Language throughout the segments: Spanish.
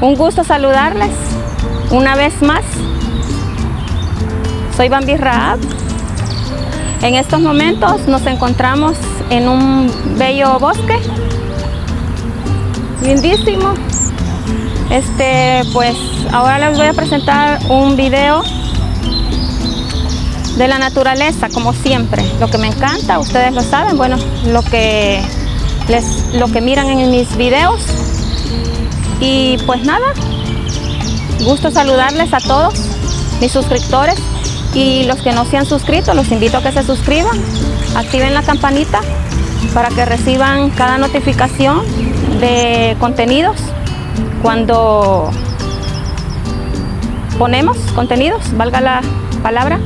Un gusto saludarles una vez más. Soy Bambi Raab. En estos momentos nos encontramos en un bello bosque. Lindísimo. Este, pues ahora les voy a presentar un video de la naturaleza, como siempre. Lo que me encanta, ustedes lo saben, bueno, lo que, les, lo que miran en mis videos. Y pues nada, gusto saludarles a todos mis suscriptores y los que no se han suscrito, los invito a que se suscriban, activen la campanita para que reciban cada notificación de contenidos cuando ponemos contenidos, valga la palabra.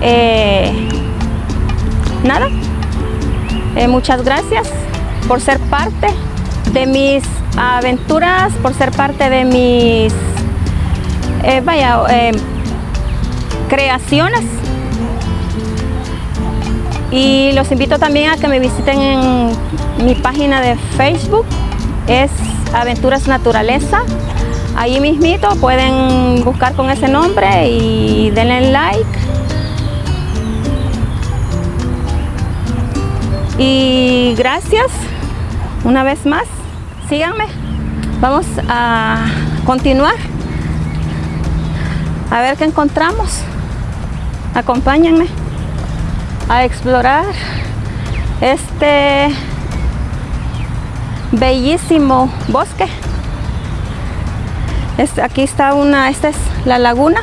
Eh, nada, eh, muchas gracias por ser parte de mis aventuras, por ser parte de mis, eh, vaya, creaciones. Y los invito también a que me visiten en mi página de Facebook, es Aventuras Naturaleza. Ahí mismito pueden buscar con ese nombre y denle like. Y gracias una vez más. Síganme. Vamos a continuar. A ver qué encontramos. Acompáñenme a explorar este bellísimo bosque. aquí está una, esta es la laguna.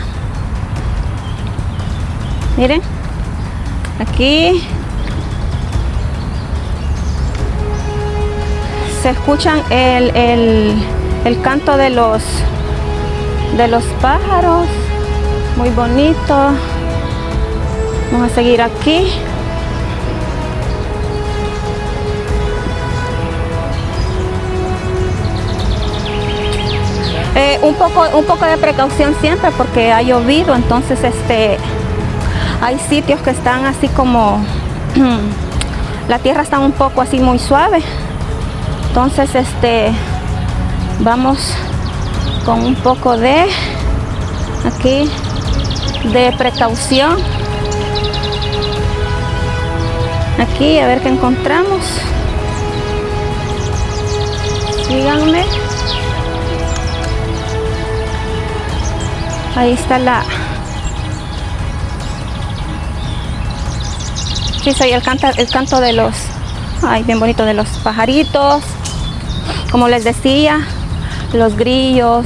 Miren, aquí se escuchan el, el canto de los de los pájaros. Muy bonito. Vamos a seguir aquí. Eh, un, poco, un poco de precaución siempre porque ha llovido, entonces este, hay sitios que están así como, la tierra está un poco así muy suave. Entonces este, vamos con un poco de, aquí, de precaución. Aquí a ver qué encontramos. Síganme. ahí está la sí soy el, canta, el canto de los ay bien bonito de los pajaritos como les decía los grillos.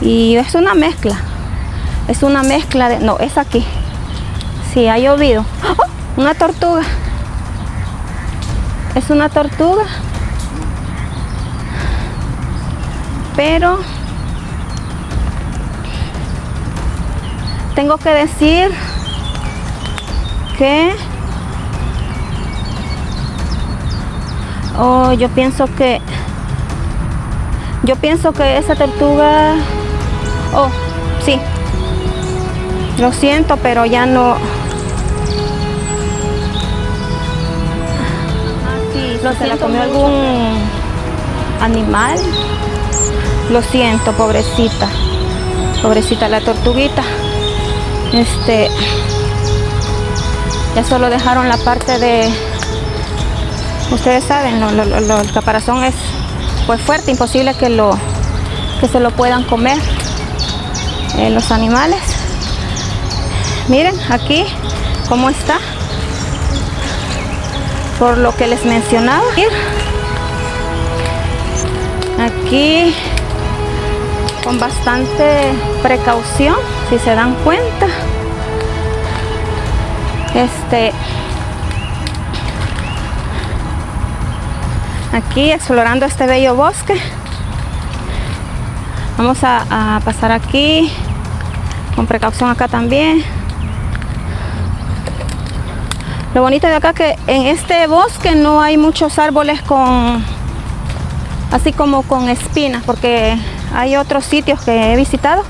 Y es una mezcla. Es una mezcla de no es aquí. Sí ha llovido. ¡Oh! una tortuga. Es una tortuga. Pero tengo que decir que oh, yo pienso que yo pienso que esa tortuga oh sí. Lo siento pero ya no. No se la comió algún animal lo siento pobrecita. Pobrecita la tortuguita. Este ya solo dejaron la parte de ustedes saben el caparazón es pues fuerte imposible que lo que se lo puedan comer eh, los animales. Miren aquí cómo está. Por lo que les mencionaba. Aquí con bastante precaución si se dan cuenta. Este aquí explorando este bello bosque. Vamos a, pasar aquí. Con precaución acá también. Lo bonito de acá que en este bosque no hay muchos árboles con así como con espinas porque hay otros sitios que he visitado.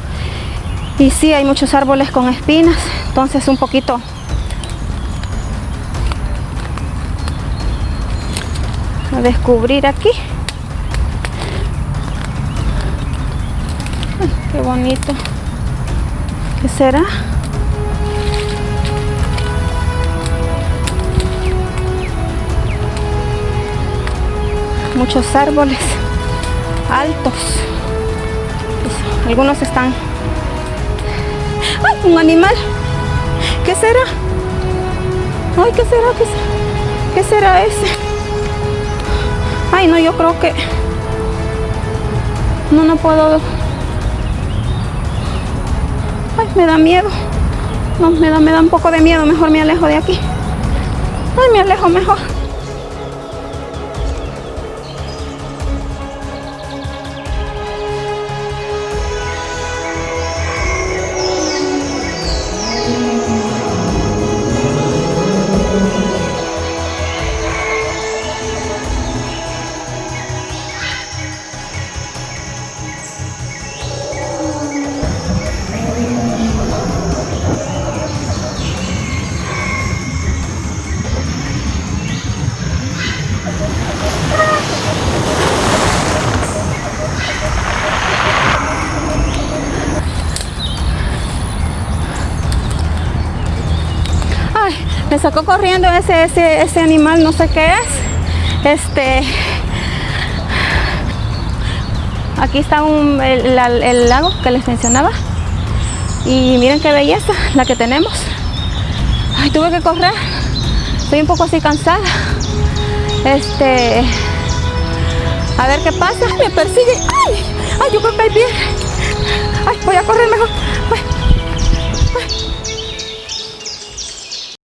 Y sí hay muchos árboles con espinas entonces un poquito a descubrir aquí Qué bonito. ¿Qué será? Muchos árboles altos. Pues, algunos están... ¡Ay! Un animal. ¿Qué será? Ay, ¿qué será? ¿Qué será? ¿Qué será ese? Ay, no, yo creo que... No, no puedo... Ay, me da miedo. No, me da, me da un poco de miedo. Mejor me alejo de aquí. Ay, me alejo mejor. Sacó corriendo ese, ese, ese animal, no sé qué es. Este. Aquí está un, el, la- el lago que les mencionaba. Y miren qué belleza la que tenemos. Ay, tuve que correr. Estoy un poco así cansada. Este. A ver qué pasa. Me persigue. Ay, ay, yo que ahí viene. Ay, voy a correr mejor.